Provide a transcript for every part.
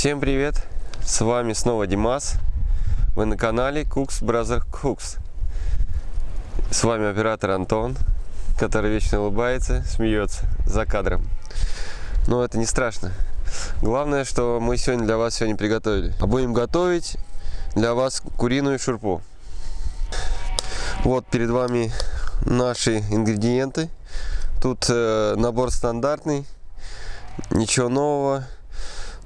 Всем привет! С вами снова Димас. Вы на канале Cooks Brother Cooks. С вами оператор Антон, который вечно улыбается, смеется за кадром. Но это не страшно. Главное, что мы сегодня для вас сегодня приготовили. А будем готовить для вас куриную шурпу. Вот перед вами наши ингредиенты. Тут э, набор стандартный, ничего нового,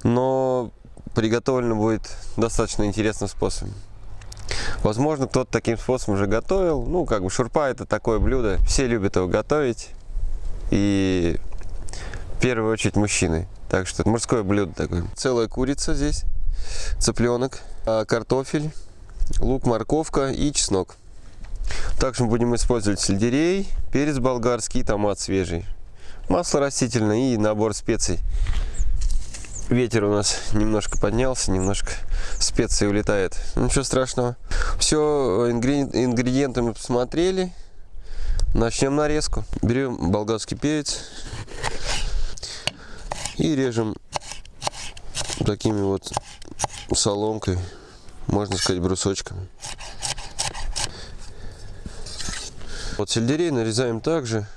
но приготовлено будет достаточно интересным способом. Возможно, кто-то таким способом уже готовил. Ну, как бы шурпа это такое блюдо. Все любят его готовить. И в первую очередь мужчины. Так что мужское блюдо такое. Целая курица здесь, цыпленок, а, картофель, лук, морковка и чеснок. Также мы будем использовать сельдерей, перец болгарский, томат свежий, масло растительное и набор специй. Ветер у нас немножко поднялся, немножко специи улетает. Ничего страшного. Все, ингредиенты мы посмотрели. Начнем нарезку. Берем болгарский перец и режем такими вот соломкой, можно сказать брусочками. Вот сельдерей нарезаем также.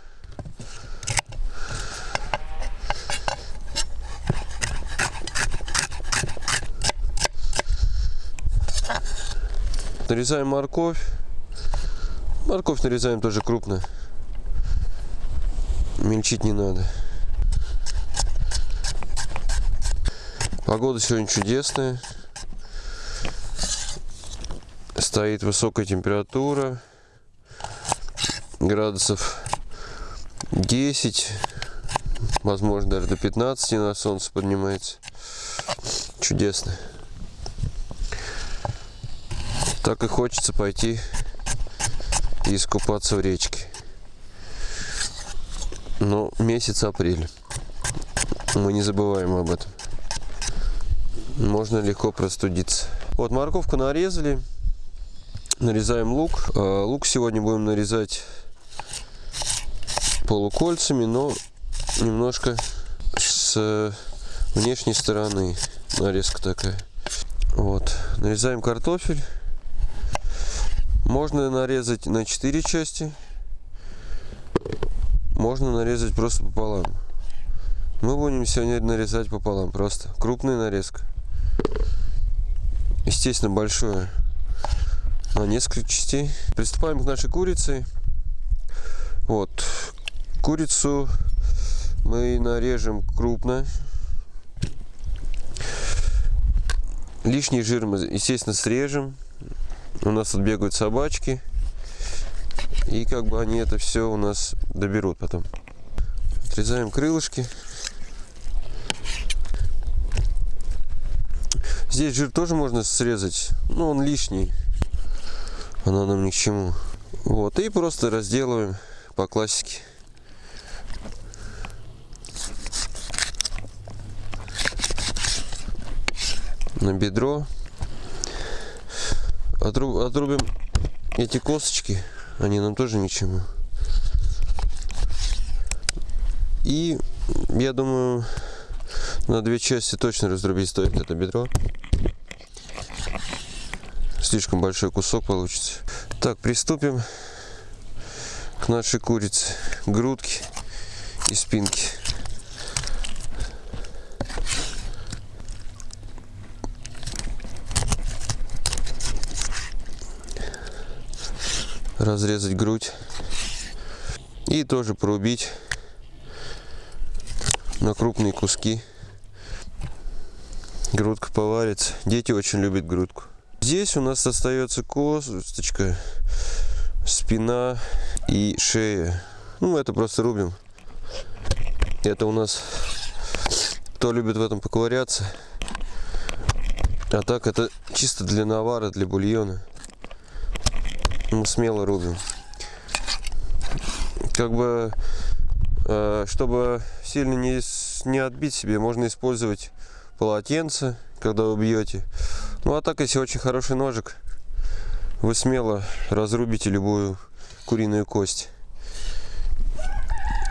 Нарезаем морковь. Морковь нарезаем тоже крупно. Мельчить не надо. Погода сегодня чудесная. Стоит высокая температура градусов 10, возможно даже до 15 на солнце поднимается. Чудесно. Так и хочется пойти и искупаться в речке. Но месяц апрель. Мы не забываем об этом. Можно легко простудиться. Вот морковку нарезали. Нарезаем лук. А, лук сегодня будем нарезать полукольцами, но немножко с внешней стороны нарезка такая. Вот. Нарезаем картофель. Можно нарезать на 4 части. Можно нарезать просто пополам. Мы будем сегодня нарезать пополам. Просто крупная нарезка. Естественно, большое. На несколько частей. Приступаем к нашей курице. Вот. Курицу мы нарежем крупно. Лишний жир мы, естественно, срежем. У нас тут бегают собачки. И как бы они это все у нас доберут потом. Отрезаем крылышки. Здесь жир тоже можно срезать, но он лишний. Она нам ни к чему. Вот, и просто разделываем по классике. на бедро. Отруб, отрубим эти косточки, они нам тоже ни к чему. И я думаю, на две части точно разрубить стоит это бедро. Слишком большой кусок получится. Так, приступим к нашей курице. Грудки и спинки. Разрезать грудь и тоже порубить на крупные куски. Грудка поварится. Дети очень любят грудку. Здесь у нас остается косточка, спина и шея. Ну, это просто рубим. Это у нас, кто любит в этом поковыряться. А так это чисто для навара, для бульона мы смело рубим. Как бы, э, чтобы сильно не, не отбить себе, можно использовать полотенце, когда вы бьете. Ну а так, если очень хороший ножик, вы смело разрубите любую куриную кость.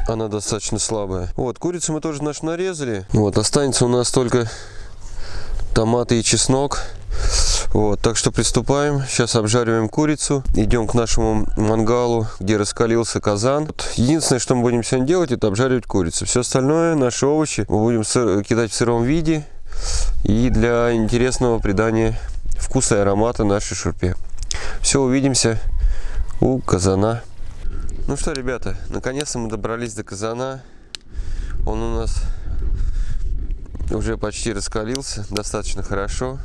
Она достаточно слабая. Вот, курицу мы тоже нашу нарезали. Вот, останется у нас только томаты и чеснок. Вот, так что приступаем. Сейчас обжариваем курицу. Идем к нашему мангалу, где раскалился казан. Вот, единственное, что мы будем сегодня делать, это обжаривать курицу. Все остальное, наши овощи, мы будем кидать в сыром виде. И для интересного придания вкуса и аромата нашей шурпе. Все, увидимся у казана. Ну что, ребята, наконец-то мы добрались до казана. Он у нас уже почти раскалился, достаточно хорошо.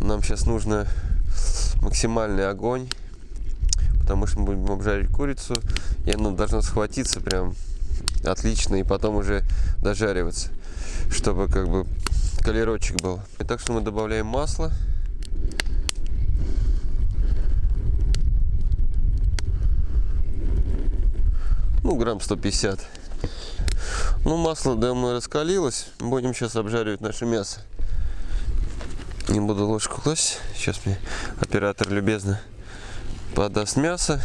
Нам сейчас нужно максимальный огонь, потому что мы будем обжарить курицу, и она должна схватиться прям отлично, и потом уже дожариваться, чтобы как бы колерочек был. И так что мы добавляем масло. Ну, грамм 150. Ну, масло давно раскалилось. Будем сейчас обжаривать наше мясо. Не буду ложку класть. Сейчас мне оператор любезно подаст мясо.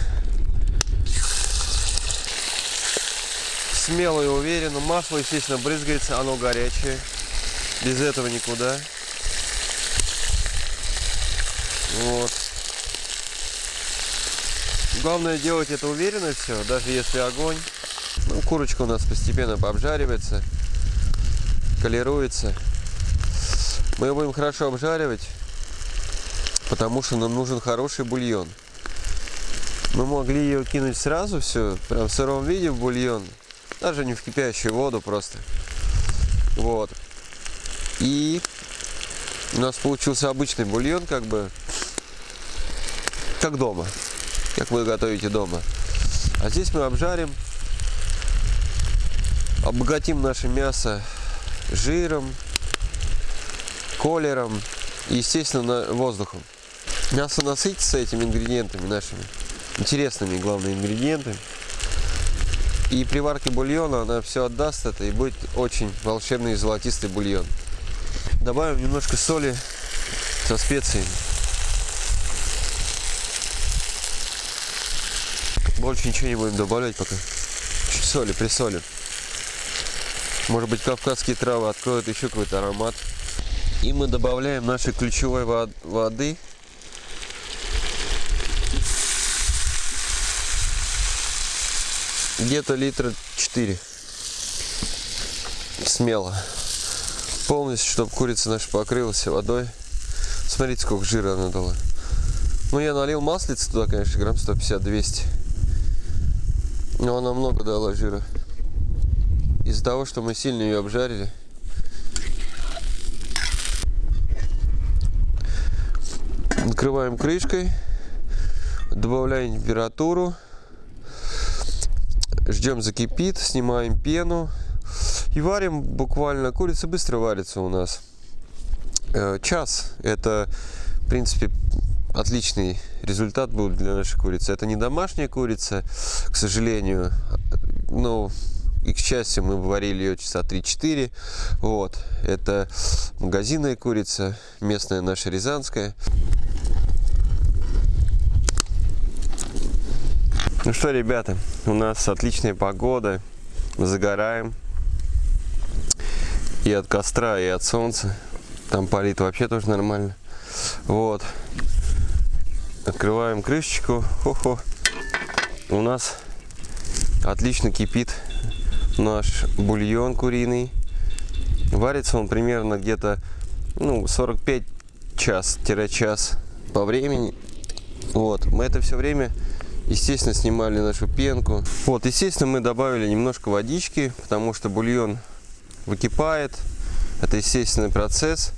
Смело и уверенно. Масло, естественно, брызгается. Оно горячее. Без этого никуда. Вот. Главное делать это уверенно все, даже если огонь. Ну, курочка у нас постепенно обжаривается, колируется. Мы ее будем хорошо обжаривать, потому что нам нужен хороший бульон. Мы могли ее кинуть сразу все, прям в сыром виде в бульон, даже не в кипящую воду просто. Вот. И у нас получился обычный бульон, как бы, как дома, как вы готовите дома. А здесь мы обжарим обогатим наше мясо жиром, колером и, естественно, воздухом. Мясо насытится этими ингредиентами нашими, интересными, главными ингредиентами. И при варке бульона она все отдаст это и будет очень волшебный золотистый бульон. Добавим немножко соли со специями. Больше ничего не будем добавлять пока. Чуть соли, присолим. Может быть, кавказские травы откроют еще какой-то аромат. И мы добавляем нашей ключевой воды. Где-то литра 4. Смело. Полностью, чтобы курица наша покрылась водой. Смотрите, сколько жира она дала. Ну, я налил маслица туда, конечно, грамм 150-200. Но она много дала жира из-за того, что мы сильно ее обжарили. Накрываем крышкой, добавляем температуру, ждем закипит, снимаем пену и варим буквально, курица быстро варится у нас. Э, час, это в принципе отличный результат был для нашей курицы. Это не домашняя курица, к сожалению, но и, к счастью, мы варили ее часа 3-4. Вот. Это магазинная курица, местная наша рязанская. Ну что, ребята, у нас отличная погода. Загораем. И от костра, и от солнца. Там палит вообще тоже нормально. Вот. Открываем крышечку. Хо-хо. У нас отлично кипит наш бульон куриный. Варится он примерно где-то ну, 45 час-час по времени. Вот, мы это все время, естественно, снимали нашу пенку. Вот, естественно, мы добавили немножко водички, потому что бульон выкипает. Это естественный процесс.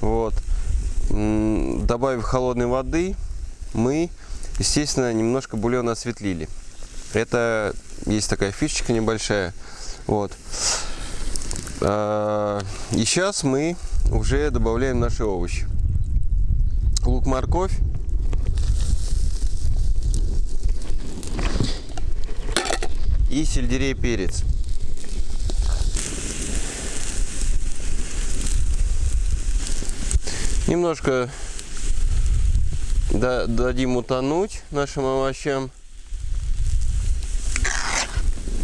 Вот. Добавив холодной воды, мы, естественно, немножко бульон осветлили. Это есть такая фишечка небольшая. Вот. А, и сейчас мы уже добавляем наши овощи. Лук, И сельдерей, перец. Немножко дадим утонуть нашим овощам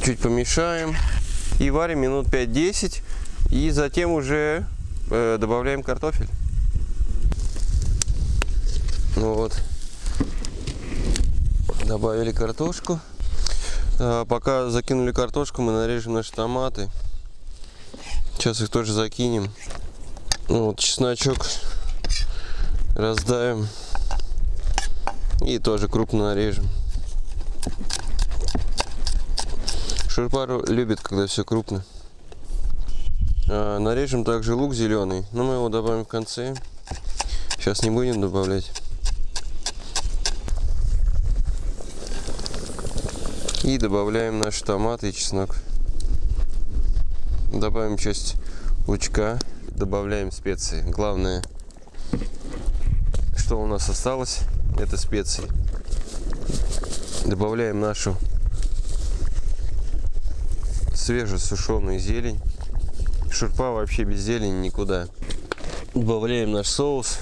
чуть помешаем и варим минут 5-10 и затем уже э, добавляем картофель Ну вот. Добавили картошку. А, пока закинули картошку, мы нарежем наши томаты. Сейчас их тоже закинем. Ну вот чесночок раздавим. И тоже крупно нарежем. Шурпару любит, когда все крупно. А, нарежем также лук зеленый, но мы его добавим в конце. Сейчас не будем добавлять. И добавляем наши томаты и чеснок. Добавим часть лучка. Добавляем специи. Главное, что у нас осталось, это специи. Добавляем нашу свежесушеную зелень. Шурпа вообще без зелени никуда. Добавляем наш соус.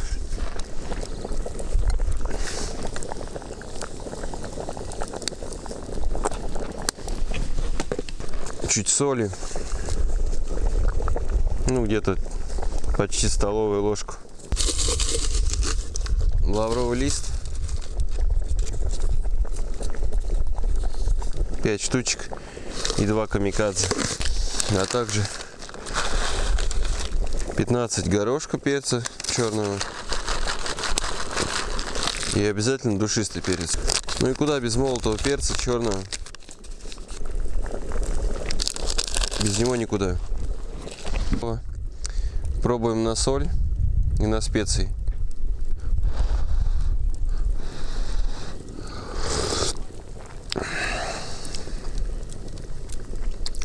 Чуть соли. Ну, где-то почти столовую ложку. Лавровый лист. 5 штучек и 2 камикадзе. А также 15 горошка перца черного. И обязательно душистый перец. Ну и куда без молотого перца черного? Без него никуда. Пробуем на соль и на специи.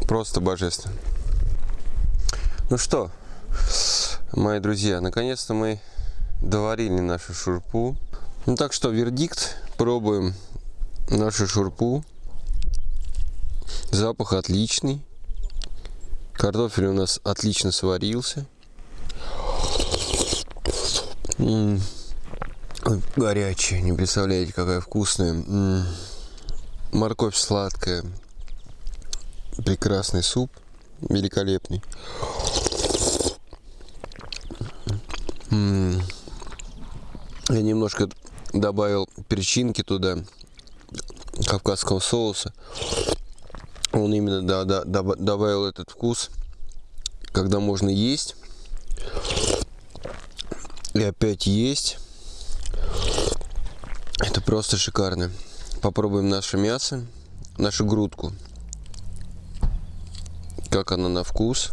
Просто божественно. Ну что, мои друзья, наконец-то мы доварили нашу шурпу. Ну так что, вердикт, пробуем нашу шурпу. Запах отличный. Картофель у нас отлично сварился. М. Горячая, не представляете, какая вкусная. Морковь сладкая. Прекрасный суп. Великолепный. Я немножко добавил перчинки туда, кавказского соуса. Он именно да, да, добавил этот вкус, когда можно есть. И опять есть. Это просто шикарно. Попробуем наше мясо, нашу грудку. Как она на вкус.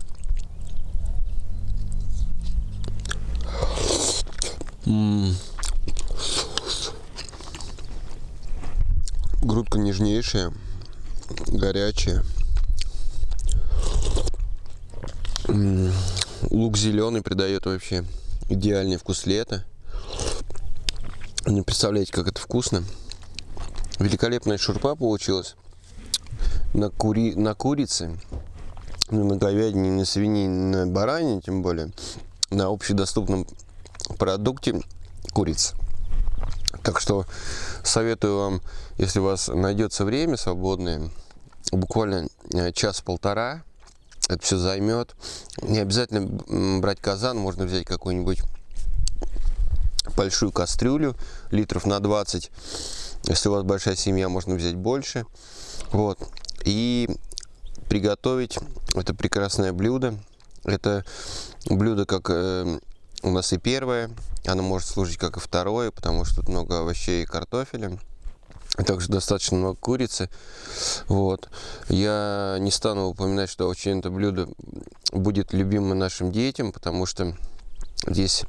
Грудка нежнейшая, горячая. Лук зеленый придает вообще идеальный вкус лета. Не представляете, как это вкусно. Великолепная шурпа получилась на, кури... на курице, на говядине, на свинине, на баранине, тем более, на общедоступном продукте курица. Так что советую вам, если у вас найдется время свободное, буквально э, час-полтора, это все займет. Не обязательно брать казан, можно взять какую-нибудь большую кастрюлю, литров на 20. Если у вас большая семья, можно взять больше. Вот. И приготовить это прекрасное блюдо. Это блюдо как э, у нас и первое, оно может служить как и второе, потому что тут много овощей и картофеля. Также достаточно много курицы. Вот. Я не стану упоминать, что очень это блюдо будет любимым нашим детям, потому что здесь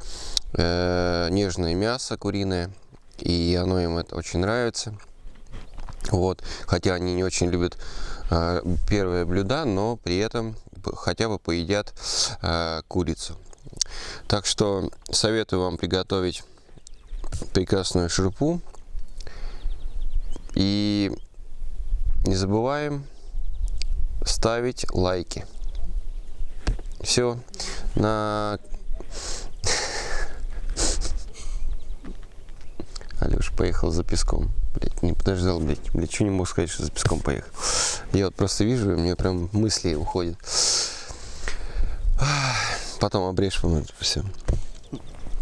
э, нежное мясо куриное, и оно им это очень нравится. Вот. Хотя они не очень любят э, первые блюда, но при этом хотя бы поедят э, курицу. Так что советую вам приготовить прекрасную шурпу. И не забываем ставить лайки. Все. На... Алеш поехал за песком. Блять, не подождал, блять. Блять, что не мог сказать, что за песком поехал. Я вот просто вижу, и мне прям мысли уходят. Потом обрежь вам это все.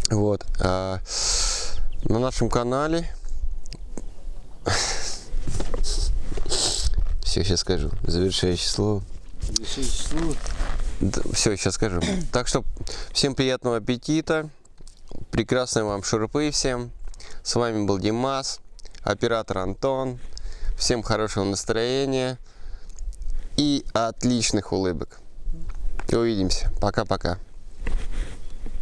Вот. А, на нашем канале. Все, сейчас скажу. Завершающее слово. Все, сейчас скажу. Так что всем приятного аппетита. Прекрасной вам шурпы всем. С вами был Димас, оператор Антон. Всем хорошего настроения и отличных улыбок. Увидимся. Пока-пока.